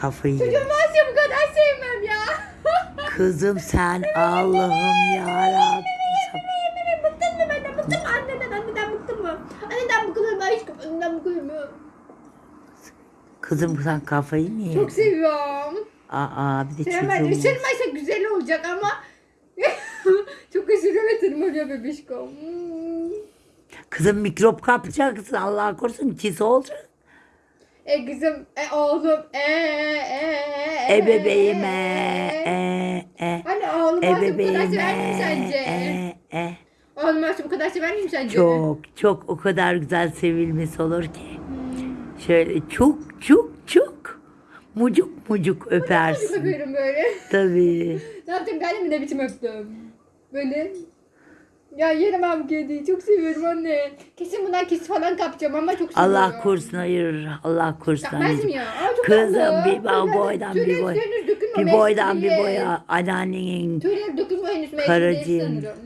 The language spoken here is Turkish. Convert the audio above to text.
Kafayı Çocuğum yemiş. var ya bu kadar sevmem ya. Kızım sen Allah'ım yarabbim. bıktın mı benden? Bıktın mı anneden? Anneden bıktın mı? Anneden bıkılır mı aşkım? Anneden bıkılır mı? Kızım sen kafayı mı yedin? Çok seviyorum. Aa bir de çocuğum. Isırmaysa güzel olacak ama çok ısırıyor tırmalıyor bebişkom. Hmm. Kızım mikrop kapacaksın Allah korusun kis olacak. E kızım, e oğlum, e e e E bebeğime e e. Hani oğlum E olsa bu kadar sever miyim sence? e e. Oğlum bu kadar sever miyim sence? Çok çok o kadar güzel sevilmesi olur ki. Şöyle çok çok çok mucuk mucuk öpersin. öpüyorum böyle. Tabii. ne yaptım ben de mi ne biçim öptüm? Böyle. Ya yerim bu kediyi. Çok seviyorum anne. Kesin bundan kes falan kapacağım ama çok seviyorum. Allah korusun hayır. Allah korusun Yapmaz mı anneciğim. ya? Aa, çok Kızım tatlı. bir Tüyler- boydan bir boy. dökülme, Bir boydan bir mesleği. boya anneannenin Tüyler dökülme henüz Karıcığım. mesleği sanırım.